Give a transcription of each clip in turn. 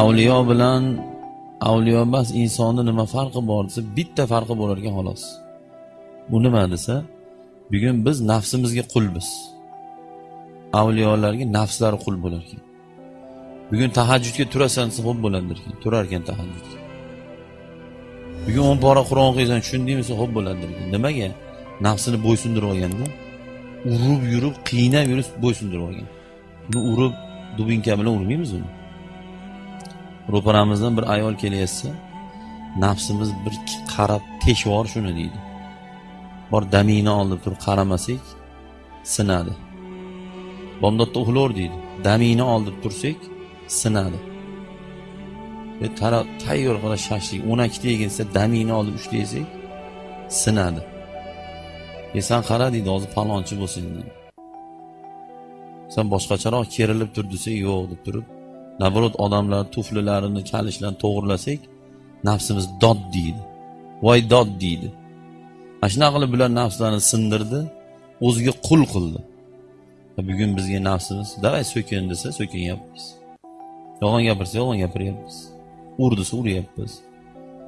avliyo bilan avliyo emas insonni nima farqi bor desa bitta farqi bo'lar ekan xolos. Bu nima desa bugun biz nafsimizga qulmiz. Avliyolarga nafslari qul bo'lar ekan bugun tahajjudga turasan desa ho'p bo'ladilar ekan turar ekan tahajjudga bugun o'n pora qur'on o'qiysan tushundingmi desa ho'p bo'ladilar ekan. Nimaga? Nafsini bo'ysundirib olganda urib yurib qiynab yurib bo'ysundirib olgan uni urib dubinka bilan urmaymiz uni. Ro'paramizdan bir ayol kelyapsa nafsimiz bir qarab teshvor shuni deydi. Bor damingni olib turib qaramasak sinadi. Bomdodda uxlaver deydi. Damingni olib tursak sinadi. E, tara- tayyor qilib shashlik o'n ikkita yegan desa damingni olib uchta yesak sinadi. E san qara deydi hozir palonchi bo'lsang deydi. San boshqacharoq kerilib tur desa yo'q deb turib наоборот odamlar tuflilarini kalishlarini to'g'irlasak nafsimiz dod deydi. Voy dod deydi. Ana shunaqa qilib bular nafslarni sindirdi o'ziga qul qildi. Bugun bizga nafsimiz davay so'kin desa so'kinyapmiz. Yolg'on gapirsa yolg'on gapiryapmiz ur desa uryapmiz.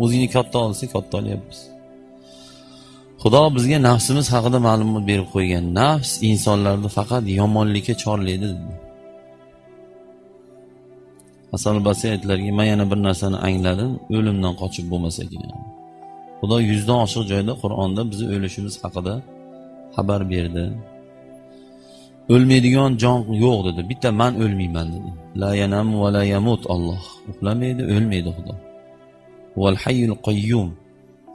O'zingni katta ol desa katta olyapmiz. Xudo bizga nafsimiz haqida ma'lumot berib qo'ygan nafs insonlarni faqat yomonlikka chorlaydi dedi. Hasan al aytdilarki man yana bir narsani angladim o'limdan qochib bo'lmas ekan. Xudo yuzdan oshiq joyda qur'onda bizni o'lishimiz haqida xabar berdi. O'lmaydigan jon yo'q dedi. Bitta man o'lmayman dedi. La yanam va la yamut olloh uxlamaydi o'lmaydi xudo. Val hayyul qayyum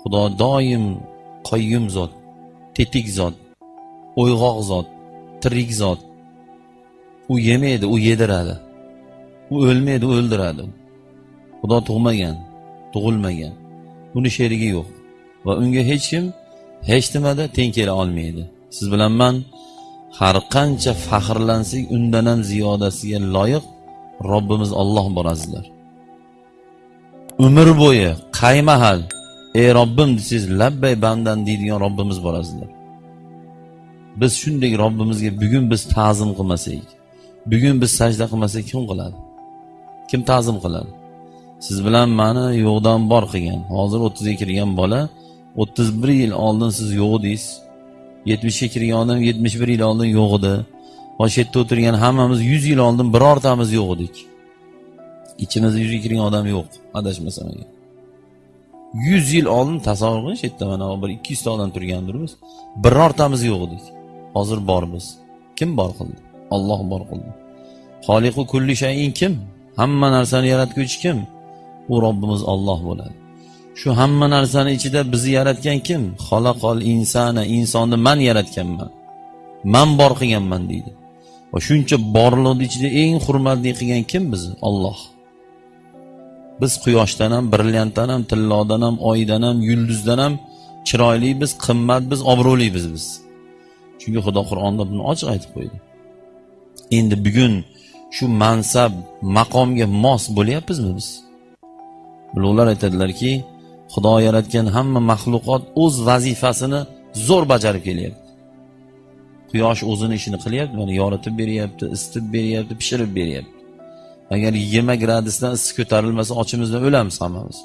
xudo doim qayyum zot tetik zot o'yg'oq zot tirik zot. U yemaydi u yediradi. U o'lmaydi o'ldiradi. Xudo tug'magan tug'ilmagan. Uni sherigi yo'q. Va unga hech kim hech nimada teng kela olmaydi. Siz bilan man har qancha faxrlansak undan ham ziyodasiga loyiq robbimiz olloh bor azizlar umr bo'yi qay mahal ey robbim desangiz labbay bandam deydigan robbimiz bor azizlar biz shunday robbimizga bugun biz ta'zim qilmasak bugun biz sajda qilmasak kim qiladi? Kim ta'zim qiladi? Siz bilan mani yo'qdan bor qilgan. Hozir o'ttizga kirgan bola o'ttiz bir yil oldin siz yo'q edingiz yetmishga kirgan odam yetmish bir yil oldin yo'q edi. Bosh yerda o'tirgan hammamiz yuz yil oldin birortamiz yo'q edik. Ichimizda yuzga kirgan odam yo'q adashmasam agar. Yuz yil oldin tasavvur qiling shu yerda mana bir ikki yuzta odam turgandirmiz birortamiz yo'q edik. Hozir bormiz. Kim bor qildi? Olloh bor qildi. Xoliqu kulli shayin kim? Hamma narsani yaratguvchi kim? U robbimiz olloh bo'ladi. Shu hamma narsani ichida bizni yaratgan kim? Xalaqol insana insonni man yaratganman. Man bor qilganman deydi. Va shuncha borliqni ichida eng hurmatli qilgan kim bizni? Olloh biz quyoshdan ham brilliantdan ham tillodan ham oydan ham yulduzdan ham chiroyli biz qimmat biz obro'li biz biz. Chunki xudo qur'onda buni ochiq aytib qo'ydi. Endi bugun shu mansab maqomga mos bo'lyapmizmi biz? Ulug'lar aytadilarki xudo yaratgan hamma maxluqot o'z vazifasini zo'r bajarib kelyapti. Quyosh o'zini ishini qilyapti mana yoritib beryapti isitib beryapti pishirib beryapti. Agar yigirma gradusdan issiq ko'tarilmasa ochimizdan o'lamiz hammamiz.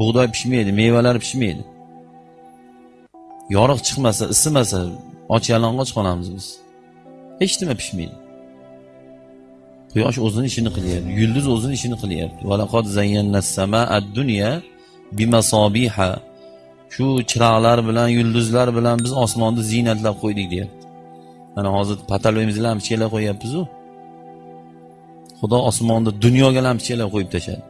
Bug'doy pishmaydi mevalar pishmaydi. Yorug' chiqmasa isimasa och yalang'och qolamiz biz. Hech nima pishmaydi. Quyosh o'zini ishini qilyapti yulduz o'zini ishini qilyapti. Dunya shu chiroqlar bilan yulduzlar bilan biz osmonni ziynatlab qo'ydik deyapti. Mana hozir pataloyimizni lampochkalar qo'yyapmizu xudo osmonni dunyoga lampochkalar qo'yib tashladi.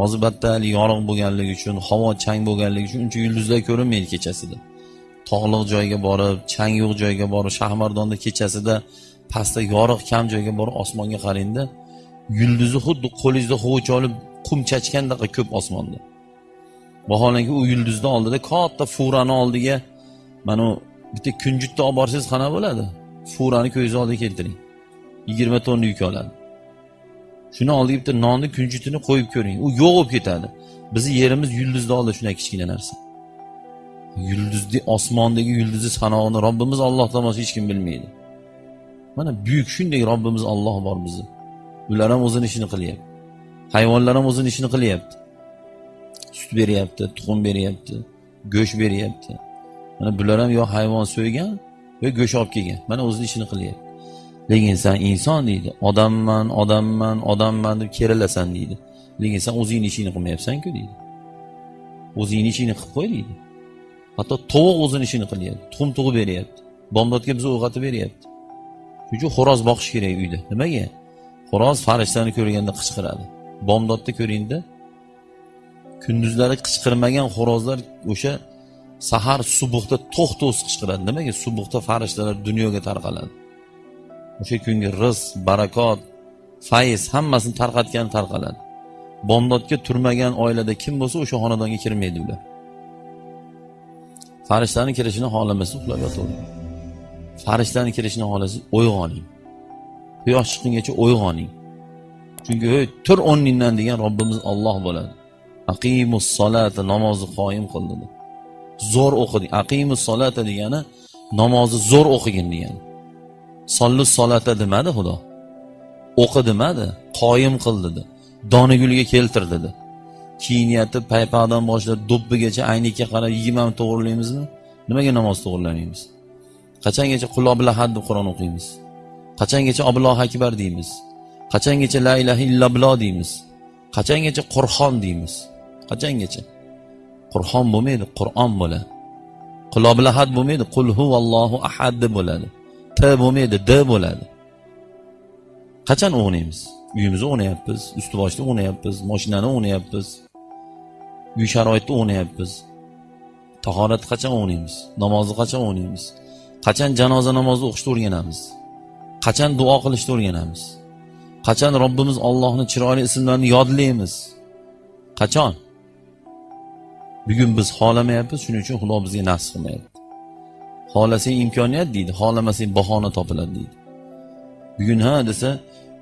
Hozir battal yorug' bo'lganligi uchun havo chang bo'lganligi uchun uncha yulduzlar ko'rinmaydi kechasida. Tog'liq joyga borib chang yo'q joyga borib shahmardonda kechasida pastda yorug' kam joyga borib osmonga qarangda yulduzi xuddi qo'lingizda hovuch olib qum chachgandaqa ko'p osmonda. Vaholanki u yulduzni oldida katta furani oldiga mana bitta kunjutni olib borsangiz qanaqa bo'ladi? Furani ko'zingizni oldiga keltiring. Yigirma tonna yuk oladi. Shuni oldiga bitta nonni kunjutini qo'yib ko'ring. U yo'q bo'lib ketadi. Bizni yerimiz yulduzni oldida shunday kichkina narsa. Yulduzni osmondagi yulduzni sanog'ini robbimiz olloh boshqa hech kim bilmaydi. Mana buyuk shunday robbimiz olloh bor bizni ular ham o'zini ishini qilyapti. Hayvonlar ham o'zini ishini qilyapti. Sut beryapti tuxum beryapti go'sht beryapti. Mana bular ham yo hayvon so'ygan yo go'sht olib kelgan. Mana o'zini ishini qilyapti. Lekin san inson deydi odamman odamman odamman deb kerilasan deydi. Lekin san o'zingni ishingni qilmayapsanku deydi. O'zingni ishingni qilib qo'y deydi. Hatto tovuq o'zini ishini qilyapti tuxum tug'ib beryapti. Bomdodga bizni o'g'atib beryapti. Shuning uchun xo'roz boqish kerak uyda. Nimaga? Xo'roz farishtani ko'rganda qichqiradi. Bomdodda ko'ringda. Kunduzlari qichqirmagan xo'rozlar o'sha sahar subuhda to'xtovsiz qichqiradi. Nimaga? Subuhda farishtalar dunyoga tarqaladi. O'sha kungi rizq barakot fayz hammasini tarqatgani tarqaladi. Bomdodga turmagan oilada kim bo'lsa o'sha xonadonga kirmaydi ular. Farishtani kirishini xohlamasa uxlab yotaveradi farishtani kirishini xohlasangiz uyg'oning quyosh chiqqungacha uyg'oning chunki ey tur o'rningdan degan robbimiz olloh bo'ladi. Aqimus solata namozni qoyim qil dedi. Zo'r o'qiding. Aqimus solata degani namozni zo'r o'qigin degani. Sollu solata demadi xudo. O'qi demadi qoyim qil dedi. Donigulga keltir dedi. Kiyinyapti paypoqdan boshlab do'ppigacha aynakka qarab yigirmani to'g'irlaymizmi nimaga namoz to'g'irlamaymiz qachongacha qul lahad deb qur'on o'qiymiz? Qachongacha obloh akbar deymiz? Qachongacha la ilaha illalloh deymiz? Qachongacha qurxon deymiz? Qachongacha? Qurxon bo'lmaydi qur'on bo'ladi. Quloblahat bo'lmaydi qul huvallohu ahad deb bo'ladi. T bo'lmaydi d bo'ladi. Qachon o'g'naymiz uyimizni o'ynayapmiz usti boshni o'ynayapmiz moshinani o'ynayapmiz uy sharoitida o'ynayapmiz. Tahorat qachon o'ynaymiz? Namozni qachon o'ynaymiz? Qachon janoza namozi o'qishni o'rganamiz? Qachon duo qilishni o'rganamiz? Qachon robbimiz ollohni chiroyli ismlarini yodlaymiz? Qachon? Bugun biz xohlamayapmiz shuning uchun xudo bizga nasib qilmayapti. Xohlasang imkoniyat deydi xohlamasang bahona topiladi deydi. Bugun ha desa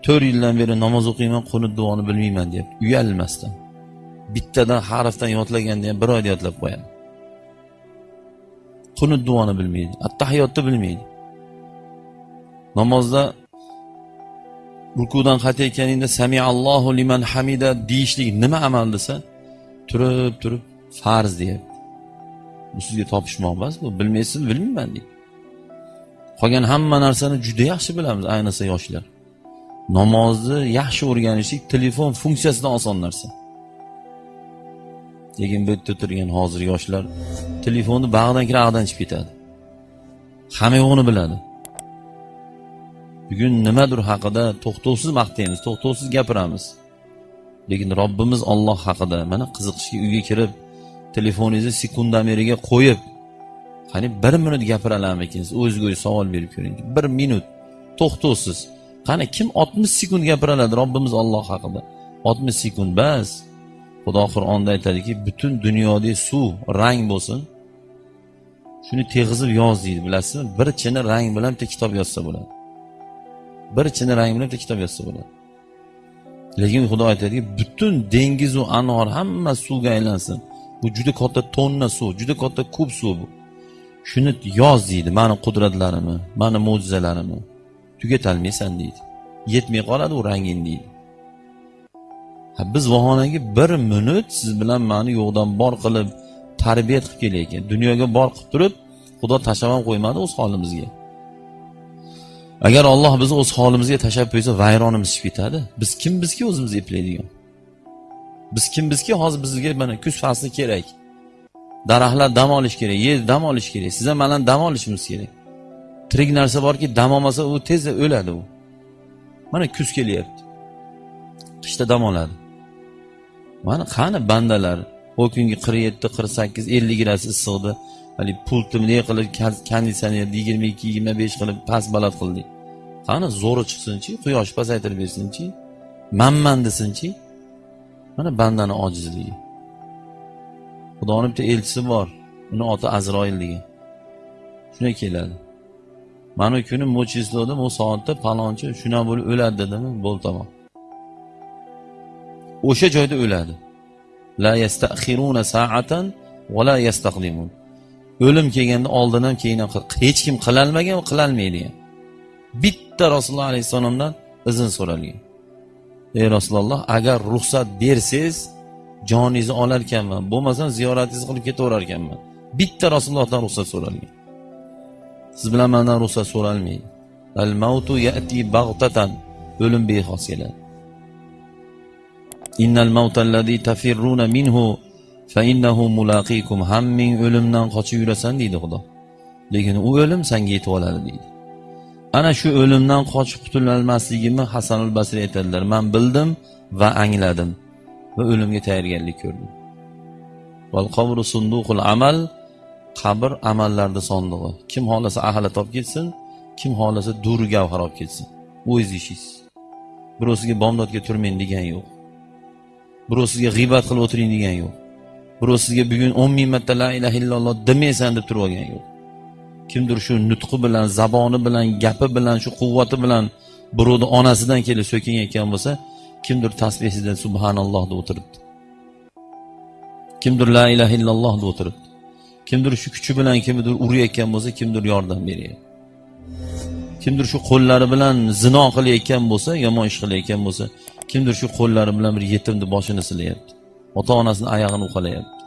to'rt yildan beri namoz o'qiyman qunut duoni bilmayman deyapti uyalmasdan bittadan harfdan yodlaganda ham bir oyda yodlab qo'yadi. Qunut duoni bilmaydi attahiyotni bilmaydi. Namozda rukudan qaytayotganingda samiallohu liman hamida deyishlik nima amal desa turib turib farz deyapti. Bu sizga topishmoq emas bu bilmaysizmi bilmayman deydi. Qolgan hamma narsani juda yaxshi bilamiz ayniqsa yoshlar. Namozni yaxshi o'rganishlik telefon funksiyasidan oson narsa. Lekin bu yerda turgan hozir yoshlar telefonni bag'dan kirib ag'dan chiqib ketadi. Hamma yo'g'ini biladi. Bugun nimadir haqida to'xtovsiz maqtaymiz to'xtovsiz gapiramiz. Lekin robbimiz olloh haqida mana qiziqishga uyga kirib telefoningizni sekundameriga qo'yib qani bir minut gapira olarmikinsiz o'zizga o'zi savol berib ko'ring. Bir minut to'xtovsiz. Qani kim oltmish sekund gapira oladi robbimiz olloh haqida? Oltmish sekund bas. Xudo qur'onda aytadiki butun dunyodagi suv rang bo'lsin. Shuni teg'izib yoz deydi bilasizmi? Bir chini rang bilan bitta kitob yozsa bo'ladi. Bir chini rang bilan bitta kitob yozsa bo'ladi. Lekin xudo aytadiki butun dengizu anor hamma suvga aylansin. Bu juda katta tonna suv juda katta kub suv bu. Shuni yoz deydi mani qudratlarimni mani mo'jizalarimni tugatolmaysan deydi. Yetmay qoladi u ranging deydi. Biz vaholanki bir minut siz bilan mani yo'qdan bor qilib tarbiya qilib kelayotgan dunyoga bor qilib turib xudo tashlab ham qo'ymadi o'z holimizga. Agar olloh bizni o'z holimizga tashlab qo'ysa vayronimiz chiqib ketadi. Biz kimbizki o'zimizni eplaydigan? Biz kimbizki hozir bizga mana kuz fasli kerak. Daraxtlar dam olish kerak yer dam olish kerak siz ham mana dam olishimiz kerak. Tirik narsa borki dam olmasa u tezda o'ladi u. Mana kuz kelyapti. Qishda dam oladi. Mana qani bandalar? U kungi qirq yetti qirq sakkiz ellik gradus issiqda haligi pultni bunday qilib konditsionerni yigirma ikki yigirma besh qilib past baland qildik. Qani zo'ri chiqsinchi quyosh pasaytirib bersinchi manman desinchi. Mana bandani ojizligi. Xudoni bitta elchisi bor uni oti azroil degan shunday keladi. Mana u kuni mo'chizloda bu soatda palonchi shunaqa bo'lib o'ladi dedimi? Bo'ldi tamom. O'sha joyda o'ladi. La yastaxiruna sa'atan va la yastaqdimun. O'lim kelganda oldin ham keyin ham hech kim qilolmagan va qilolmaydi ham bitta rasululloh alayhissalomdan izn so'ralgan. Ey rasululloh agar ruxsat bersangiz joningizni olarkanman bo'lmasam ziyoratingizni qilib ketaverarkanman. Bitta rasulullohdan ruxsat so'ralgan. Siz bilan mandan ruxsat so'ralmaydi. Al mautu yati bag'tatan o'lim bexos keladi. Innal mautallazi tafirruna minhu fa innahu mulaqikum hamming o'limdan qochib yurasan deydi xudo. Lekin u o'lim senga yetib oladi deydi. Ana shu o'limdan qochib qutulolmasligimni hasanul basriy aytadilar. Man bildim va angladim va o'limga tayyorgarlik ko'rdim. Val qabru sunduqul amal qabr amallarni sondig'i. Kim xohlasa ahlat olib ketsin kim xohlasa duri gavhar olib ketsin. O'zingiz. Ishingiz birov sizga bomdodga turmang degan yo'q. Birov sizga g'iybat qilib o'tiring degani yo'q. Birov sizga bugun o'n ming marta la ilaha illalloh demaysan deb turib olgani yo'q. Kimdir shu nutqi bilan zaboni bilan gapi bilan shu quvvati bilan birovni onasidan kelib so'kinayotgan bo'lsa kimdir tasbehida subhanalloh deb o'tiribdi. Kimdir la ilaha illalloh deb o'tiribdi. Kimdir shu kuchi bilan kimdir urayotgan bo'lsa kimdir yordam beryapti. Kimdir shu qo'llari bilan zino qilayotgan bo'lsa yomon ish qilayotgan bo'lsa kimdir shu qo'llari bilan bir yetimni boshini silayapti. Ota onasini oyog'ini uqalayapti